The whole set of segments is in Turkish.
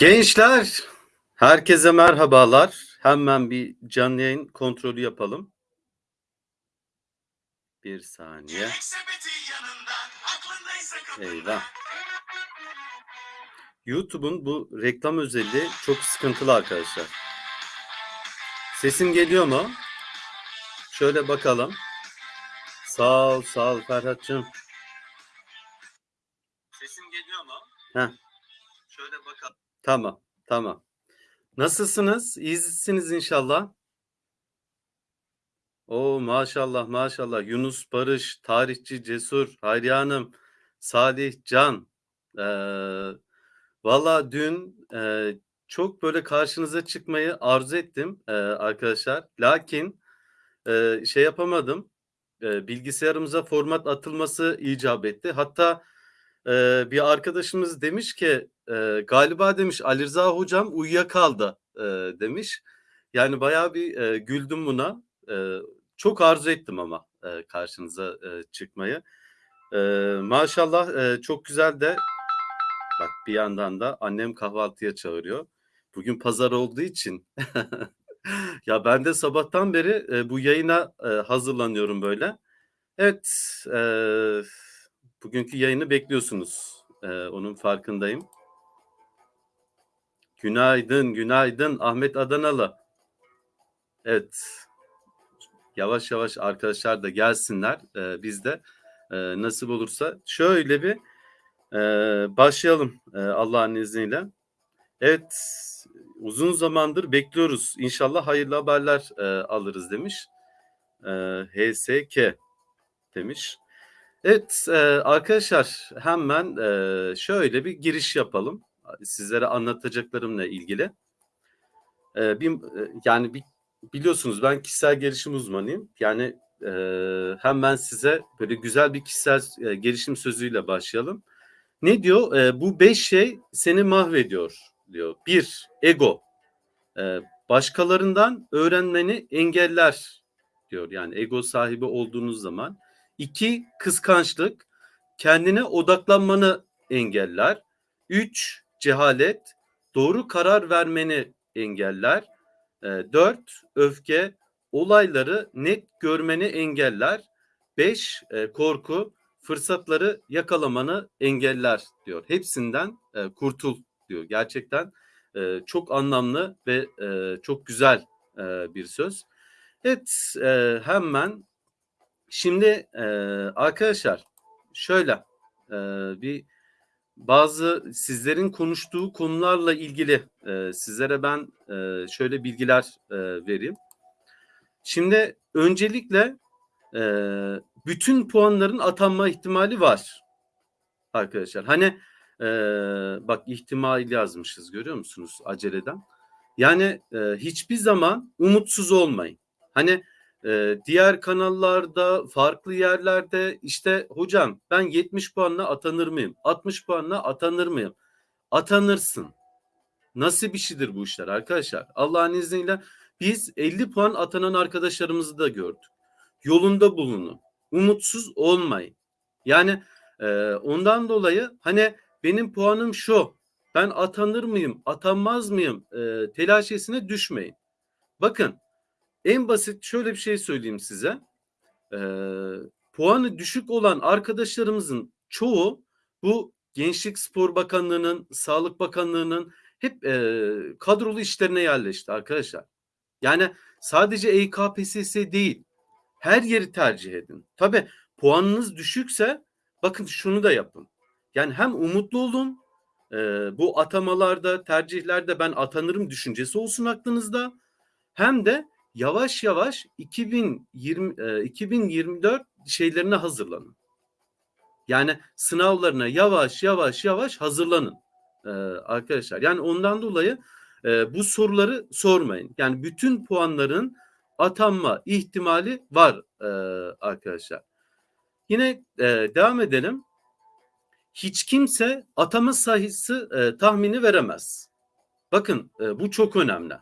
Gençler, herkese merhabalar. Hemen bir canlı yayın kontrolü yapalım. Bir saniye. Eyvah. YouTube'un bu reklam özelliği çok sıkıntılı arkadaşlar. Sesim geliyor mu? Şöyle bakalım. Sağ ol, sağ ol Ferhat'cığım. Sesim geliyor mu? Heh. Şöyle bakalım. Tamam, tamam. Nasılsınız? İyisiniz inşallah. O maşallah maşallah. Yunus Barış, tarihçi Cesur, Hayriye Hanım, Salih Can. Ee, Valla dün e, çok böyle karşınıza çıkmayı arzu ettim e, arkadaşlar. Lakin e, şey yapamadım. E, bilgisayarımıza format atılması icap etti. Hatta e, bir arkadaşımız demiş ki e, galiba demiş Ali Rıza hocam uyuyakaldı e, demiş. Yani bayağı bir e, güldüm buna. E, çok arzu ettim ama e, karşınıza e, çıkmayı. E, maşallah e, çok güzel de bak bir yandan da annem kahvaltıya çağırıyor. Bugün pazar olduğu için ya ben de sabahtan beri e, bu yayına e, hazırlanıyorum böyle. Evet, e, bugünkü yayını bekliyorsunuz. E, onun farkındayım. Günaydın, günaydın Ahmet Adanalı. Evet, yavaş yavaş arkadaşlar da gelsinler. E, biz de e, nasip olursa şöyle bir e, başlayalım e, Allah'ın izniyle. Evet, uzun zamandır bekliyoruz. İnşallah hayırlı haberler e, alırız demiş. E, HSK demiş. Evet e, arkadaşlar hemen e, şöyle bir giriş yapalım. Sizlere anlatacaklarımla ilgili. E, bir, yani bir, biliyorsunuz ben kişisel gelişim uzmanıyım. Yani e, hemen size böyle güzel bir kişisel e, gelişim sözüyle başlayalım. Ne diyor? E, bu beş şey seni mahvediyor diyor. Bir, ego. E, başkalarından öğrenmeni engeller diyor. Yani ego sahibi olduğunuz zaman. İki, kıskançlık. Kendine odaklanmanı engeller. Üç, cehalet. Doğru karar vermeni engeller. E, dört, öfke. Olayları net görmeni engeller. Beş, e, korku. Fırsatları yakalamanı engeller diyor. Hepsinden e, kurtul diyor. Gerçekten e, çok anlamlı ve çok güzel bir söz. Evet hemen şimdi e, arkadaşlar şöyle e, bir bazı sizlerin konuştuğu konularla ilgili e, sizlere ben e, şöyle bilgiler e, vereyim. Şimdi öncelikle e, bütün puanların atanma ihtimali var arkadaşlar. Hani e, bak ihtimal yazmışız görüyor musunuz aceleden? Yani e, hiçbir zaman umutsuz olmayın. Hani e, diğer kanallarda, farklı yerlerde işte hocam ben 70 puanla atanır mıyım? 60 puanla atanır mıyım? Atanırsın. Nasıl bir şeydir bu işler arkadaşlar? Allah'ın izniyle biz 50 puan atanan arkadaşlarımızı da gördük. Yolunda bulunun. Umutsuz olmayın. Yani e, ondan dolayı hani benim puanım şu. Ben atanır mıyım, atanmaz mıyım e, telaşesine düşmeyin. Bakın en basit şöyle bir şey söyleyeyim size. E, puanı düşük olan arkadaşlarımızın çoğu bu Gençlik Spor Bakanlığı'nın, Sağlık Bakanlığı'nın hep e, kadrolu işlerine yerleşti arkadaşlar. Yani sadece EKPSS değil, her yeri tercih edin. Tabi puanınız düşükse bakın şunu da yapın. Yani hem umutlu olun, e, bu atamalarda, tercihlerde ben atanırım düşüncesi olsun aklınızda. Hem de yavaş yavaş 2020 e, 2024 şeylerine hazırlanın. Yani sınavlarına yavaş yavaş yavaş hazırlanın e, arkadaşlar. Yani ondan dolayı e, bu soruları sormayın. Yani bütün puanların atanma ihtimali var e, arkadaşlar. Yine e, devam edelim. Hiç kimse atama sayısı e, tahmini veremez. Bakın e, bu çok önemli.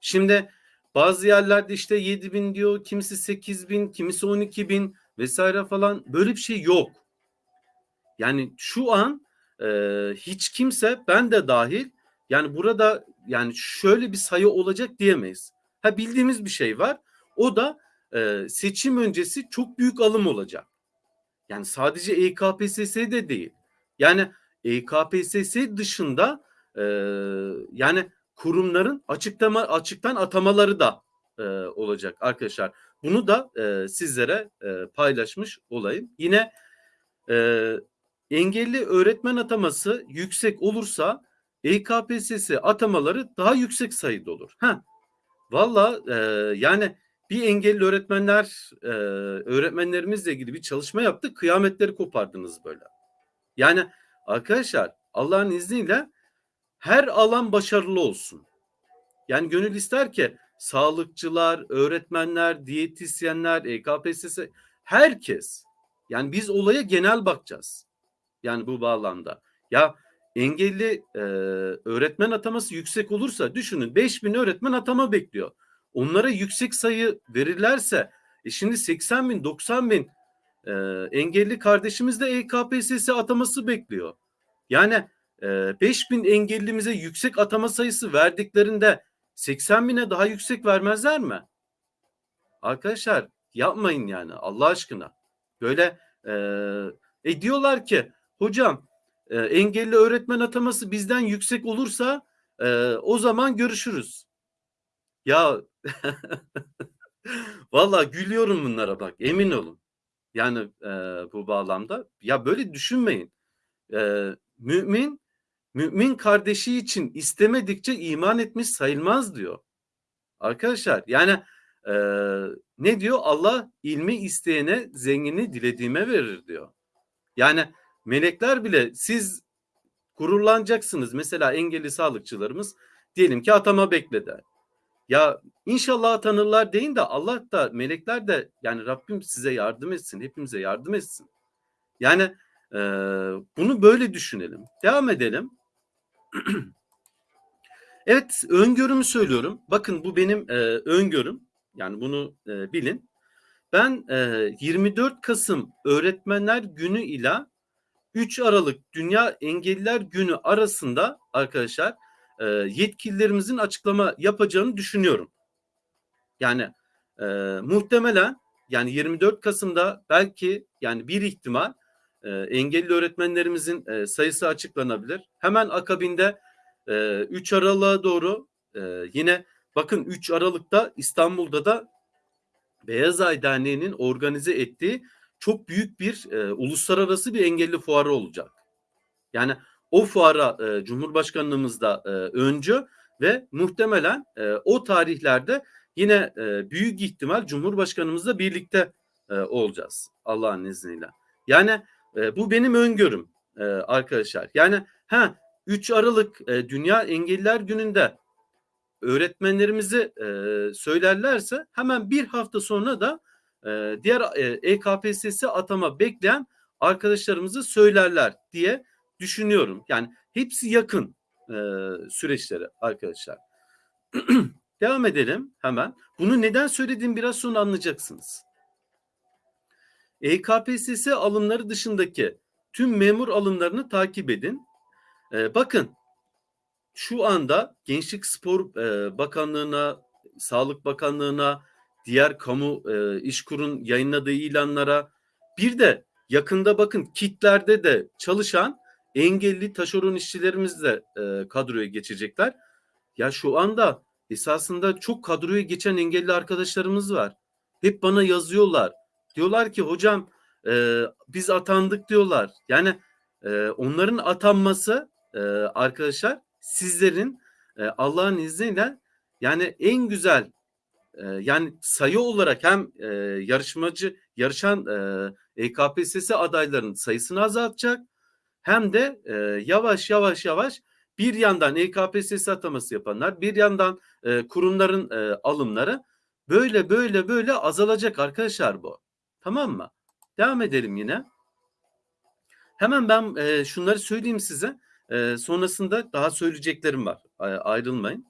Şimdi bazı yerlerde işte 7 bin diyor, kimisi 8 bin, kimisi 12 bin vesaire falan böyle bir şey yok. Yani şu an e, hiç kimse ben de dahil Yani burada yani şöyle bir sayı olacak diyemeyiz. Ha bildiğimiz bir şey var. O da e, seçim öncesi çok büyük alım olacak. Yani sadece EKPSS de değil. Yani EKPSS dışında e, yani kurumların açıklama açıktan atamaları da e, olacak arkadaşlar. Bunu da e, sizlere e, paylaşmış olayım. Yine e, engelli öğretmen ataması yüksek olursa EKPSS atamaları daha yüksek sayıda olur. Ha, valla e, yani bir engelli öğretmenler e, öğretmenlerimizle ilgili bir çalışma yaptık. Kıyametleri kopardınız böyle. Yani arkadaşlar Allah'ın izniyle her alan başarılı olsun. Yani gönül ister ki sağlıkçılar, öğretmenler, diyetisyenler, EKPSS herkes yani biz olaya genel bakacağız. Yani bu bağlamda. Ya engelli e, öğretmen ataması yüksek olursa düşünün 5000 öğretmen atama bekliyor. Onlara yüksek sayı verirlerse e şimdi 80 bin 90 bin e, engelli kardeşimiz de EKPSS ataması bekliyor. Yani e, 5000 engellimize yüksek atama sayısı verdiklerinde 80 bine daha yüksek vermezler mi? Arkadaşlar yapmayın yani Allah aşkına. Böyle e, e diyorlar ki hocam e, engelli öğretmen ataması bizden yüksek olursa e, o zaman görüşürüz. Ya valla gülüyorum bunlara bak emin olun. Yani e, bu bağlamda ya böyle düşünmeyin. E, mümin mümin kardeşi için istemedikçe iman etmiş sayılmaz diyor. Arkadaşlar yani e, ne diyor? Allah ilmi isteyene zengini dilediğime verir diyor. Yani melekler bile siz gururlanacaksınız. Mesela engelli sağlıkçılarımız diyelim ki atama bekledi. Ya inşallah atanırlar deyin de Allah da melekler de yani Rabbim size yardım etsin. Hepimize yardım etsin. Yani e, bunu böyle düşünelim. Devam edelim. evet öngörümü söylüyorum. Bakın bu benim e, öngörüm. Yani bunu e, bilin. Ben e, 24 Kasım Öğretmenler Günü ile 3 Aralık Dünya Engelliler Günü arasında arkadaşlar e, yetkililerimizin açıklama yapacağını düşünüyorum. Yani e, muhtemelen yani 24 Kasım'da belki yani bir ihtimal e, engelli öğretmenlerimizin e, sayısı açıklanabilir. Hemen akabinde e, 3 Aralık'a doğru e, yine bakın 3 Aralık'ta İstanbul'da da Beyaz Ay Derneği'nin organize ettiği çok büyük bir e, uluslararası bir engelli fuarı olacak. Yani o fuara e, Cumhurbaşkanlığımız da e, öncü ve muhtemelen e, o tarihlerde yine e, büyük ihtimal Cumhurbaşkanımızla birlikte e, olacağız Allah'ın izniyle. Yani e, bu benim öngörüm e, arkadaşlar. Yani ha 3 Aralık e, Dünya Engelliler Günü'nde öğretmenlerimizi e, söylerlerse hemen bir hafta sonra da diğer EKPSS atama bekleyen arkadaşlarımızı söylerler diye düşünüyorum. Yani hepsi yakın süreçleri arkadaşlar. Devam edelim hemen. Bunu neden söylediğim biraz sonra anlayacaksınız. EKPSS alımları dışındaki tüm memur alımlarını takip edin. E, bakın şu anda Gençlik Spor e, Bakanlığı'na, Sağlık Bakanlığı'na, diğer kamu e, işkurun yayınladığı ilanlara bir de yakında bakın kitlerde de çalışan engelli taşeron işçilerimiz de e, kadroya geçecekler. Ya şu anda esasında çok kadroya geçen engelli arkadaşlarımız var. Hep bana yazıyorlar. Diyorlar ki hocam e, biz atandık diyorlar. Yani e, onların atanması e, arkadaşlar sizlerin e, Allah'ın izniyle yani en güzel e, yani sayı olarak hem e, yarışmacı yarışan e, EKPSS adaylarının sayısını azaltacak hem de e, yavaş yavaş yavaş bir yandan EKPSS ataması yapanlar bir yandan e, kurumların e, alımları böyle böyle böyle azalacak arkadaşlar bu. Tamam mı? Devam edelim yine. Hemen ben e, şunları söyleyeyim size. E, sonrasında daha söyleyeceklerim var. E, ayrılmayın.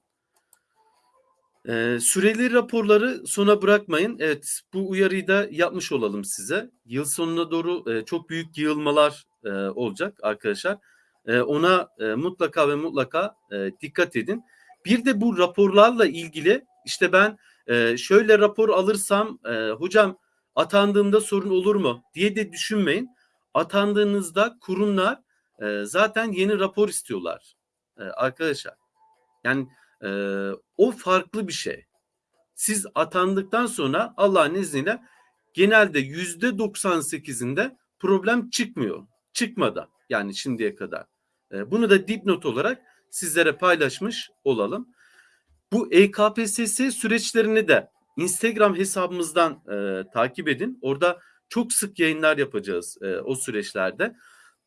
E, süreli raporları sona bırakmayın. Evet bu uyarıyı da yapmış olalım size. Yıl sonuna doğru e, çok büyük yığılmalar e, olacak arkadaşlar. E, ona e, mutlaka ve mutlaka e, dikkat edin. Bir de bu raporlarla ilgili işte ben e, şöyle rapor alırsam e, hocam atandığımda sorun olur mu diye de düşünmeyin. Atandığınızda kurumlar e, zaten yeni rapor istiyorlar e, arkadaşlar. Yani e, o farklı bir şey. Siz atandıktan sonra Allah'ın izniyle genelde yüzde 98'inde problem çıkmıyor. Çıkmadı yani şimdiye kadar. E, bunu da dipnot olarak sizlere paylaşmış olalım. Bu EKPSS süreçlerini de Instagram hesabımızdan e, takip edin. Orada çok sık yayınlar yapacağız e, o süreçlerde.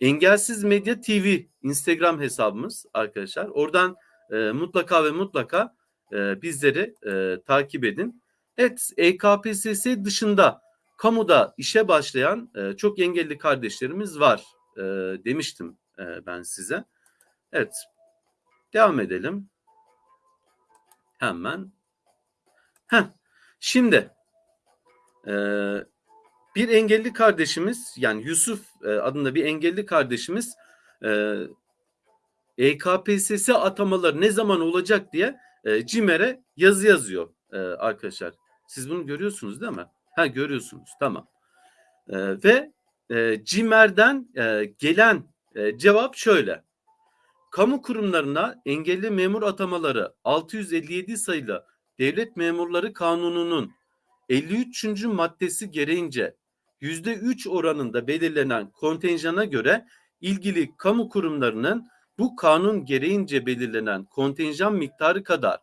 Engelsiz Medya TV Instagram hesabımız arkadaşlar. Oradan e, mutlaka ve mutlaka e, bizleri e, takip edin. Evet EKPSS dışında kamuda işe başlayan e, çok engelli kardeşlerimiz var e, demiştim e, ben size. Evet devam edelim. Hemen. Heh. Şimdi e, bir engelli kardeşimiz yani Yusuf e, adında bir engelli kardeşimiz e, EKPSS atamaları ne zaman olacak diye e, CİMER'e yazı yazıyor e, arkadaşlar. Siz bunu görüyorsunuz değil mi? Ha görüyorsunuz tamam. E, ve e, CİMER'den e, gelen e, cevap şöyle. Kamu kurumlarına engelli memur atamaları 657 sayılı Devlet Memurları Kanunu'nun 53. maddesi gereğince %3 oranında belirlenen kontenjana göre ilgili kamu kurumlarının bu kanun gereğince belirlenen kontenjan miktarı kadar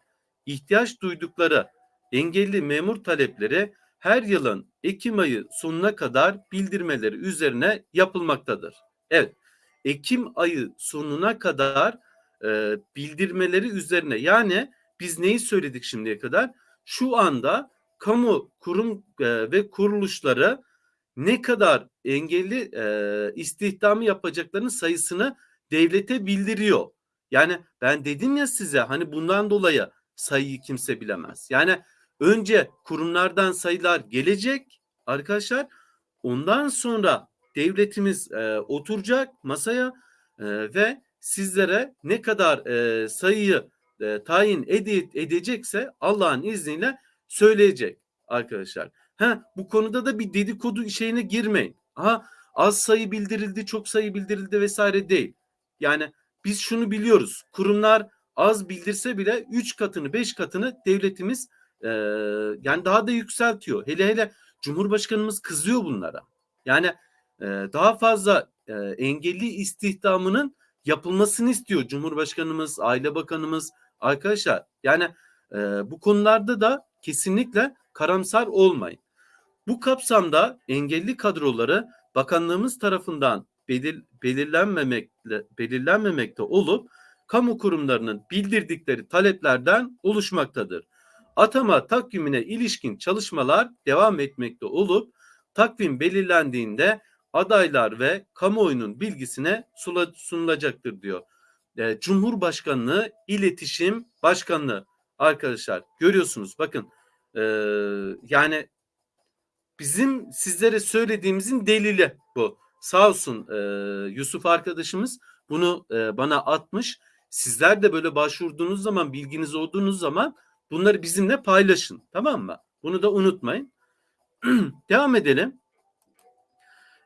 ihtiyaç duydukları engelli memur talepleri her yılın Ekim ayı sonuna kadar bildirmeleri üzerine yapılmaktadır. Evet, Ekim ayı sonuna kadar e, bildirmeleri üzerine yani biz neyi söyledik şimdiye kadar? Şu anda kamu kurum e, ve kuruluşları ne kadar engelli e, istihdamı yapacaklarının sayısını devlete bildiriyor. Yani ben dedim ya size hani bundan dolayı sayıyı kimse bilemez. Yani önce kurumlardan sayılar gelecek arkadaşlar. Ondan sonra devletimiz e, oturacak masaya e, ve sizlere ne kadar e, sayıyı e, tayin ede, edecekse Allah'ın izniyle söyleyecek arkadaşlar. Ha bu konuda da bir dedikodu şeyine girmeyin. Ha az sayı bildirildi, çok sayı bildirildi vesaire değil. Yani biz şunu biliyoruz. Kurumlar az bildirse bile 3 katını 5 katını devletimiz e, yani daha da yükseltiyor. Hele hele Cumhurbaşkanımız kızıyor bunlara. Yani e, daha fazla e, engelli istihdamının yapılmasını istiyor Cumhurbaşkanımız, Aile Bakanımız arkadaşlar. Yani e, bu konularda da kesinlikle karamsar olmayın. Bu kapsamda engelli kadroları bakanlığımız tarafından belir, belirlenmemekle belirlenmemekte olup kamu kurumlarının bildirdikleri taleplerden oluşmaktadır. Atama takvimine ilişkin çalışmalar devam etmekte olup takvim belirlendiğinde adaylar ve kamuoyunun bilgisine sunulacaktır diyor. E, Cumhurbaşkanlığı İletişim Başkanlığı arkadaşlar görüyorsunuz bakın e, yani bizim sizlere söylediğimizin delili bu. Sağ olsun e, Yusuf arkadaşımız bunu e, bana atmış. Sizler de böyle başvurduğunuz zaman bilginiz olduğunuz zaman bunları bizimle paylaşın tamam mı? Bunu da unutmayın. Devam edelim.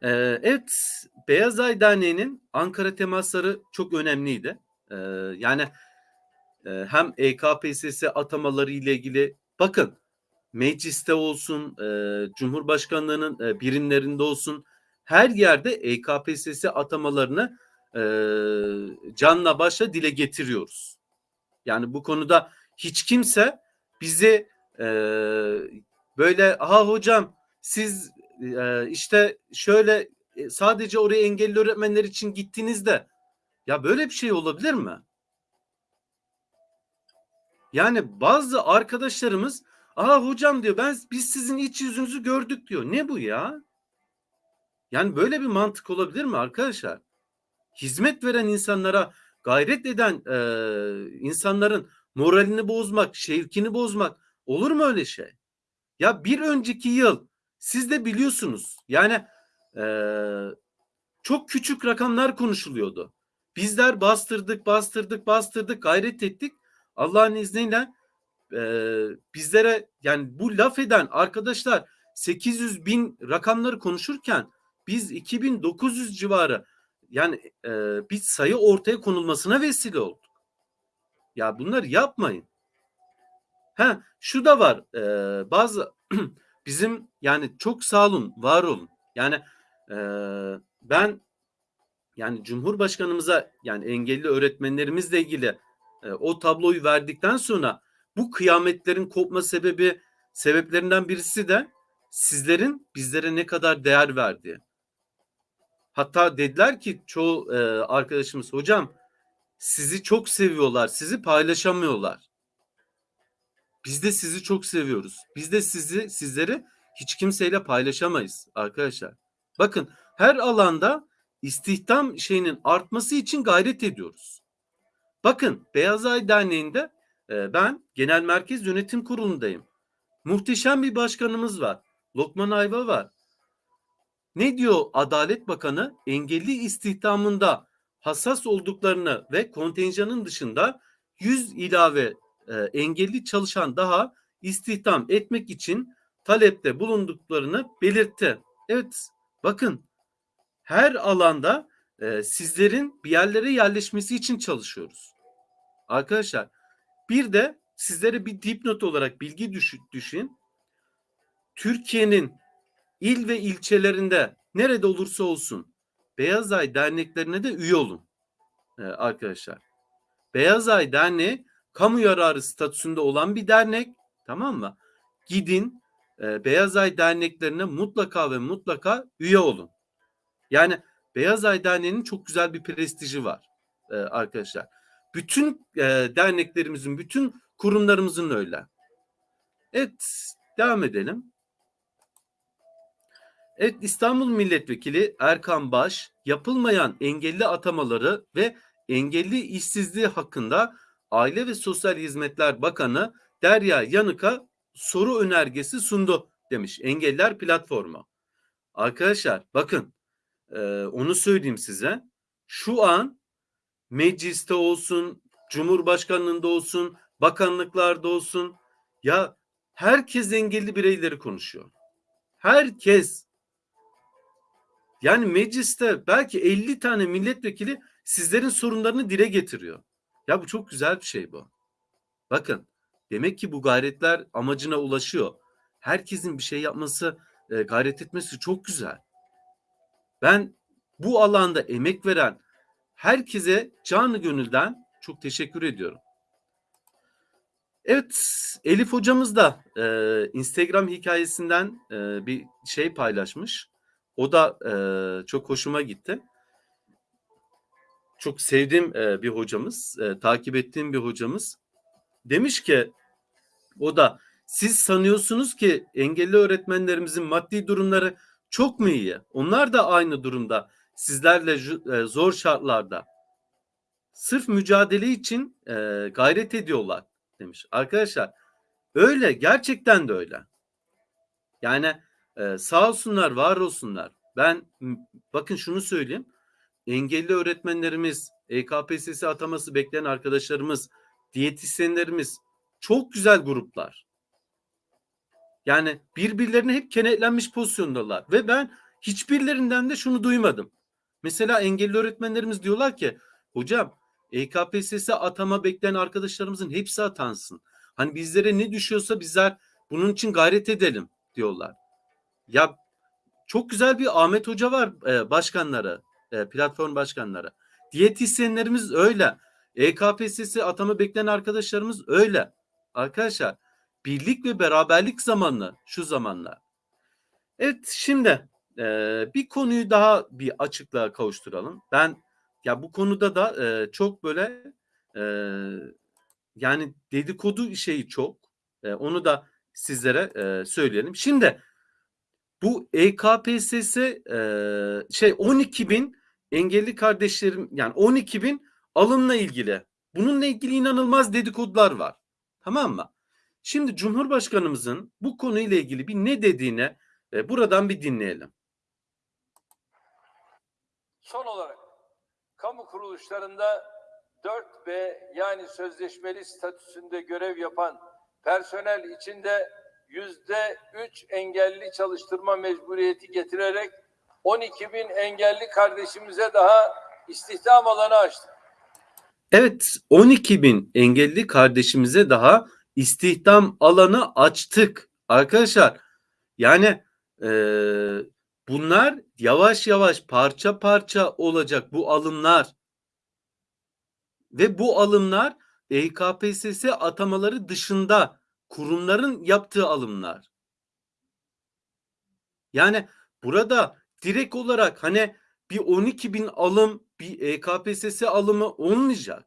Ee, evet, Beyaz Ay Ankara temasları çok önemliydi. Ee, yani e, hem EKPSS atamaları ile ilgili bakın mecliste olsun, e, Cumhurbaşkanlığının e, birimlerinde olsun her yerde EKPSS atamalarını e, canla başla dile getiriyoruz. Yani bu konuda hiç kimse bizi e, böyle ha hocam siz e, işte şöyle e, sadece oraya engelli öğretmenler için gittiğinizde ya böyle bir şey olabilir mi? Yani bazı arkadaşlarımız Aa hocam diyor ben biz sizin iç yüzünüzü gördük diyor. Ne bu ya? Yani böyle bir mantık olabilir mi arkadaşlar? Hizmet veren insanlara gayret eden e, insanların moralini bozmak, şevkini bozmak olur mu öyle şey? Ya bir önceki yıl siz de biliyorsunuz yani e, çok küçük rakamlar konuşuluyordu. Bizler bastırdık, bastırdık, bastırdık, gayret ettik. Allah'ın izniyle e, bizlere yani bu laf eden arkadaşlar 800 bin rakamları konuşurken biz 2900 civarı yani e, bir sayı ortaya konulmasına vesile olduk. Ya bunları yapmayın. Ha şu da var. E, bazı bizim yani çok sağ olun, var olun. Yani ben yani Cumhurbaşkanımıza yani engelli öğretmenlerimizle ilgili e, o tabloyu verdikten sonra bu kıyametlerin kopma sebebi sebeplerinden birisi de sizlerin bizlere ne kadar değer verdiği. Hatta dediler ki çoğu e, arkadaşımız hocam sizi çok seviyorlar, sizi paylaşamıyorlar. Biz de sizi çok seviyoruz. Biz de sizi sizleri hiç kimseyle paylaşamayız arkadaşlar. Bakın her alanda istihdam şeyinin artması için gayret ediyoruz. Bakın Beyaz Ay Derneği'nde e, ben Genel Merkez Yönetim Kurulu'ndayım. Muhteşem bir başkanımız var. Lokman Ayva var. Ne diyor Adalet Bakanı? Engelli istihdamında hassas olduklarını ve kontenjanın dışında 100 ilave e, engelli çalışan daha istihdam etmek için talepte bulunduklarını belirtti. Evet bakın her alanda e, sizlerin bir yerlere yerleşmesi için çalışıyoruz. Arkadaşlar bir de sizlere bir dipnot olarak bilgi düşün. Türkiye'nin il ve ilçelerinde nerede olursa olsun Beyaz Ay derneklerine de üye olun ee, arkadaşlar. Beyaz Ay Derneği kamu yararı statüsünde olan bir dernek tamam mı? Gidin e, Beyaz Ay derneklerine mutlaka ve mutlaka üye olun. Yani Beyaz Ay Derneği'nin çok güzel bir prestiji var e, arkadaşlar. Bütün e, derneklerimizin, bütün kurumlarımızın öyle. Evet, devam edelim. Evet İstanbul Milletvekili Erkan Baş yapılmayan engelli atamaları ve engelli işsizliği hakkında Aile ve Sosyal Hizmetler Bakanı Derya Yanık'a soru önergesi sundu demiş Engeller Platformu. Arkadaşlar bakın e, onu söyleyeyim size. Şu an mecliste olsun, Cumhurbaşkanlığında olsun, bakanlıklarda olsun ya herkes engelli bireyleri konuşuyor. Herkes yani mecliste belki 50 tane milletvekili sizlerin sorunlarını dile getiriyor. Ya bu çok güzel bir şey bu. Bakın demek ki bu gayretler amacına ulaşıyor. Herkesin bir şey yapması, e, gayret etmesi çok güzel. Ben bu alanda emek veren herkese canı gönülden çok teşekkür ediyorum. Evet Elif hocamız da e, Instagram hikayesinden e, bir şey paylaşmış. O da e, çok hoşuma gitti. Çok sevdiğim e, bir hocamız, e, takip ettiğim bir hocamız. Demiş ki o da siz sanıyorsunuz ki engelli öğretmenlerimizin maddi durumları çok mu iyi? Onlar da aynı durumda. Sizlerle e, zor şartlarda. Sırf mücadele için e, gayret ediyorlar demiş. Arkadaşlar öyle gerçekten de öyle. Yani ee, sağ olsunlar, var olsunlar. Ben bakın şunu söyleyeyim. Engelli öğretmenlerimiz, EKPSS ataması bekleyen arkadaşlarımız, diyetisyenlerimiz çok güzel gruplar. Yani birbirlerine hep kenetlenmiş pozisyondalar ve ben hiçbirlerinden de şunu duymadım. Mesela engelli öğretmenlerimiz diyorlar ki hocam EKPSS atama bekleyen arkadaşlarımızın hepsi atansın. Hani bizlere ne düşüyorsa bizler bunun için gayret edelim diyorlar. Ya çok güzel bir Ahmet Hoca var e, başkanları, e, platform başkanları. Diyetisyenlerimiz öyle. EKPSS atama bekleyen arkadaşlarımız öyle. Arkadaşlar birlik ve beraberlik zamanlı şu zamanlar. Evet şimdi e, bir konuyu daha bir açıklığa kavuşturalım. Ben ya bu konuda da e, çok böyle e, yani dedikodu şeyi çok. E, onu da sizlere e, söyleyelim. Şimdi bu EKPSS e, şey 12 bin engelli kardeşlerim yani 12 bin alımla ilgili. Bununla ilgili inanılmaz dedikodular var. Tamam mı? Şimdi Cumhurbaşkanımızın bu konuyla ilgili bir ne dediğine e, buradan bir dinleyelim. Son olarak kamu kuruluşlarında 4B yani sözleşmeli statüsünde görev yapan personel içinde yüzde üç engelli çalıştırma mecburiyeti getirerek 12 bin engelli kardeşimize daha istihdam alanı açtık. Evet 12 bin engelli kardeşimize daha istihdam alanı açtık. Arkadaşlar yani eee, bunlar yavaş yavaş parça parça olacak bu alımlar. Ve bu alımlar E EKPSS atamaları dışında kurumların yaptığı alımlar. Yani burada direkt olarak hani bir 12 bin alım bir E EKPSS alımı olmayacak.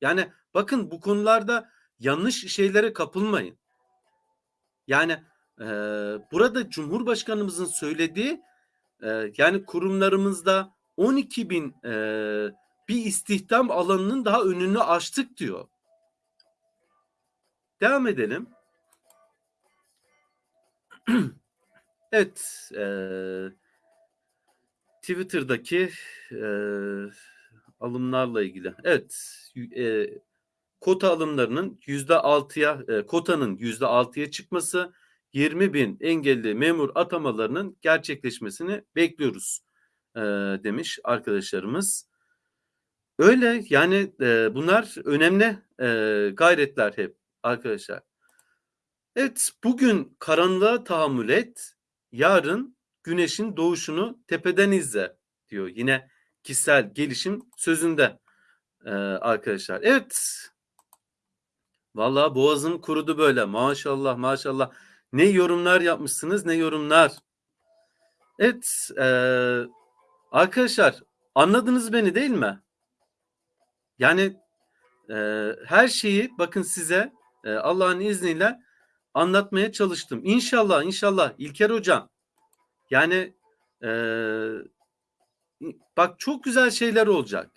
Yani bakın bu konularda yanlış şeylere kapılmayın. Yani eee, burada Cumhurbaşkanımızın söylediği eee, yani kurumlarımızda 12 bin eee, bir istihdam alanının daha önünü açtık diyor. Devam edelim. Evet, eee, Twitter'daki eee, alımlarla ilgili. Evet, eee, kota alımlarının yüzde altıya, eee, kotanın yüzde altıya çıkması, 20 bin engelli memur atamalarının gerçekleşmesini bekliyoruz eee, demiş arkadaşlarımız. Öyle yani eee, bunlar önemli eee, gayretler hep arkadaşlar. Evet, bugün karanlığa tahammül et, yarın güneşin doğuşunu tepeden izle diyor yine kişisel gelişim sözünde eee, arkadaşlar. Evet, vallahi boğazım kurudu böyle maşallah maşallah. Ne yorumlar yapmışsınız ne yorumlar. Evet, eee, arkadaşlar anladınız beni değil mi? Yani eee, her şeyi bakın size eee, Allah'ın izniyle anlatmaya çalıştım. İnşallah inşallah İlker hocam yani eee, bak çok güzel şeyler olacak.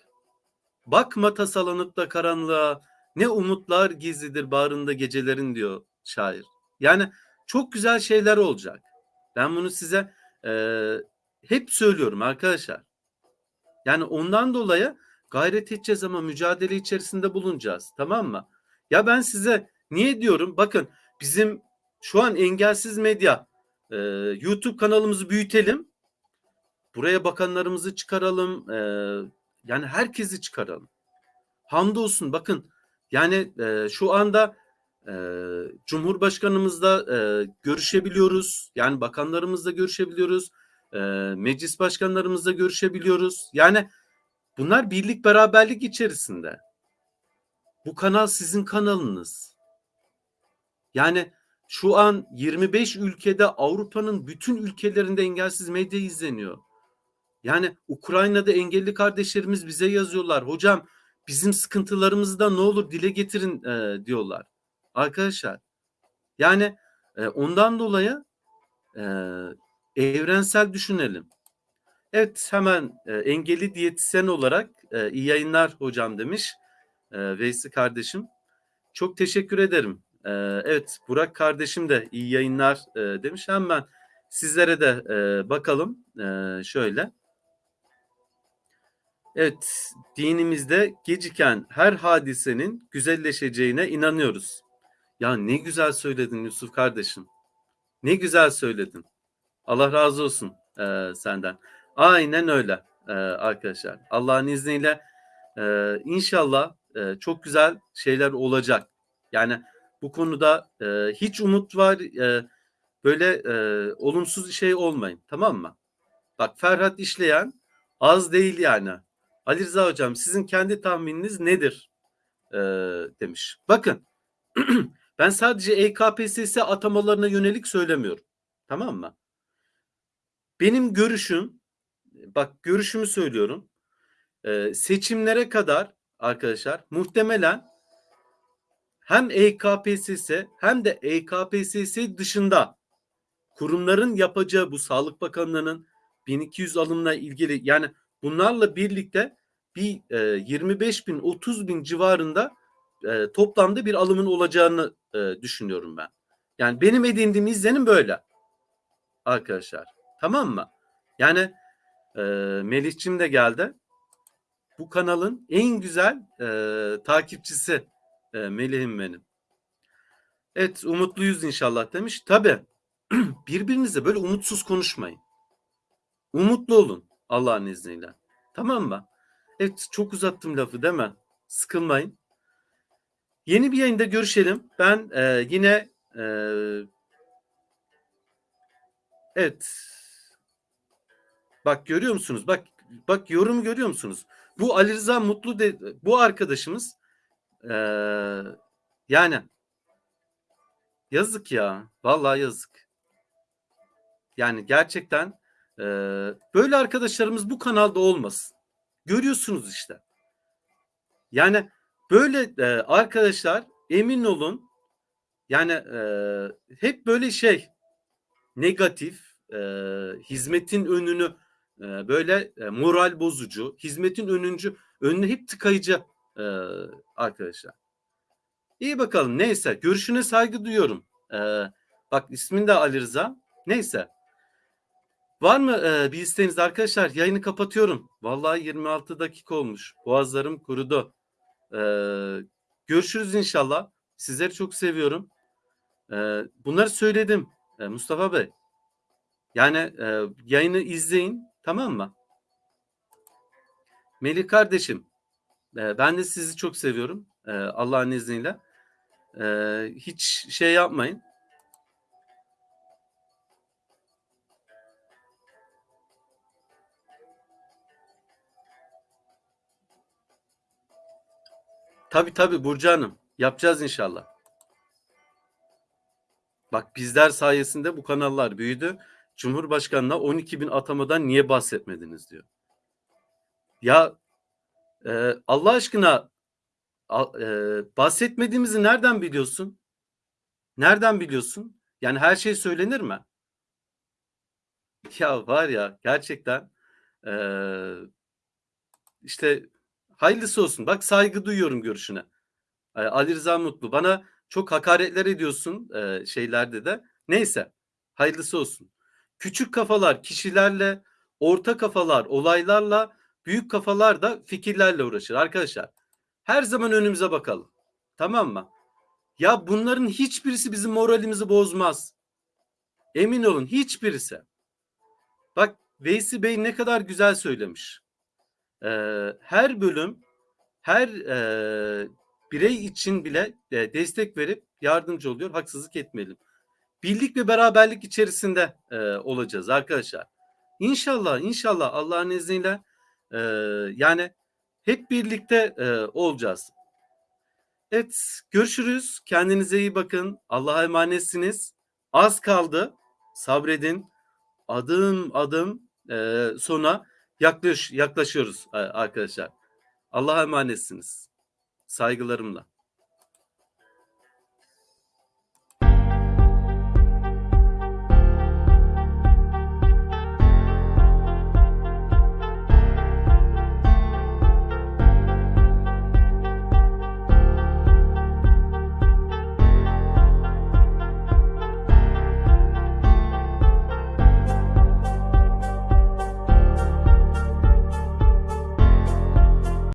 Bakma tasalanıp da karanlığa ne umutlar gizlidir bağrında gecelerin diyor şair. Yani çok güzel şeyler olacak. Ben bunu size eee, hep söylüyorum arkadaşlar. Yani ondan dolayı gayret edeceğiz ama mücadele içerisinde bulunacağız. Tamam mı? Ya ben size niye diyorum? Bakın bizim şu an engelsiz medya e, YouTube kanalımızı büyütelim. Buraya bakanlarımızı çıkaralım. e, yani herkesi çıkaralım. Hamdolsun bakın yani e, şu anda e, Cumhurbaşkanımızla e, görüşebiliyoruz. Yani bakanlarımızla görüşebiliyoruz. E, meclis başkanlarımızla görüşebiliyoruz. Yani bunlar birlik beraberlik içerisinde. Bu kanal sizin kanalınız. Yani şu an 25 ülkede Avrupa'nın bütün ülkelerinde engelsiz medya izleniyor. Yani Ukrayna'da engelli kardeşlerimiz bize yazıyorlar. Hocam bizim sıkıntılarımızı da ne olur dile getirin e, diyorlar. Arkadaşlar yani e, ondan dolayı e, evrensel düşünelim. Evet hemen e, engelli diyetisyen olarak e, iyi yayınlar hocam demiş e, Veysi kardeşim. Çok teşekkür ederim. E, evet Burak kardeşim de iyi yayınlar e, demiş. Hemen sizlere de e, bakalım e, şöyle. Evet dinimizde geciken her hadisenin güzelleşeceğine inanıyoruz. Ya ne güzel söyledin Yusuf kardeşim. Ne güzel söyledin. Allah razı olsun e, senden. Aynen öyle e, arkadaşlar. Allah'ın izniyle e, inşallah e, çok güzel şeyler olacak. Yani bu konuda e, hiç umut var e, böyle e, olumsuz şey olmayın tamam mı? Bak Ferhat işleyen az değil yani. Ali Rıza hocam sizin kendi tahmininiz nedir? E, demiş. Bakın ben sadece E EKPSS atamalarına yönelik söylemiyorum. Tamam mı? Benim görüşüm bak görüşümü söylüyorum. Ee, seçimlere kadar arkadaşlar muhtemelen hem EKPSS hem de EKPSS dışında kurumların yapacağı bu Sağlık Bakanlığı'nın 1200 alımla ilgili yani bunlarla birlikte bir e, 25 bin 30 bin civarında e, toplamda bir alımın olacağını e, düşünüyorum ben. Yani benim edindiğim izlenim böyle arkadaşlar. Tamam mı? Yani e, Melihçim de geldi. bu kanalın en güzel e, takipçisi e, Melih'im benim. Evet umutluyuz inşallah demiş. Tabi birbirinize böyle umutsuz konuşmayın. Umutlu olun Allah'ın izniyle. Tamam mı? Evet çok uzattım lafı değil mi? Sıkılmayın. Yeni bir yayında görüşelim. Ben e, yine e, evet bak görüyor musunuz? Bak bak yorum görüyor musunuz? Bu Ali Rıza Mutlu de, bu arkadaşımız e, yani yazık ya. Vallahi yazık. Yani gerçekten e, böyle arkadaşlarımız bu kanalda olmasın. Görüyorsunuz işte. Yani böyle e, arkadaşlar emin olun yani e, hep böyle şey negatif e, hizmetin önünü e, böyle e, moral bozucu hizmetin önüncü önüne hep tıkayıcı e, arkadaşlar. İyi bakalım neyse görüşüne saygı duyuyorum. E, bak ismin de Ali Rıza. Neyse. Var mı e, bir isteğiniz arkadaşlar? Yayını kapatıyorum. Vallahi 26 dakika olmuş. Boğazlarım kurudu. E, görüşürüz inşallah. Sizleri çok seviyorum. E, bunları söyledim e, Mustafa Bey. Yani e, yayını izleyin tamam mı? Melih kardeşim e, ben de sizi çok seviyorum. E, Allah'ın izniyle. E, hiç şey yapmayın. Tabii tabii Burcu Hanım. Yapacağız inşallah. Bak bizler sayesinde bu kanallar büyüdü. Cumhurbaşkanına 12 bin atamadan niye bahsetmediniz diyor. Ya e, Allah aşkına e, bahsetmediğimizi nereden biliyorsun? Nereden biliyorsun? Yani her şey söylenir mi? Ya var ya gerçekten e, işte hayırlısı olsun. Bak saygı duyuyorum görüşüne. E, Ali Rıza Mutlu. Bana çok hakaretler ediyorsun şeylerde de. Neyse hayırlısı olsun. Küçük kafalar kişilerle, orta kafalar olaylarla, büyük kafalar da fikirlerle uğraşır. Arkadaşlar her zaman önümüze bakalım. Tamam mı? Ya bunların hiçbirisi bizim moralimizi bozmaz. Emin olun hiçbirisi. Bak Veysi Bey ne kadar güzel söylemiş. Ee, her bölüm her e, birey için bile e, destek verip yardımcı oluyor. Haksızlık etmeyelim. Birlik ve beraberlik içerisinde e, olacağız arkadaşlar. İnşallah, inşallah Allah'ın izniyle e, yani hep birlikte e, olacağız. Evet, görüşürüz. Kendinize iyi bakın. Allah'a emanetsiniz. Az kaldı. Sabredin. Adım adım e, sona yaklaş, yaklaşıyoruz e, arkadaşlar. Allah'a emanetsiniz. Saygılarımla.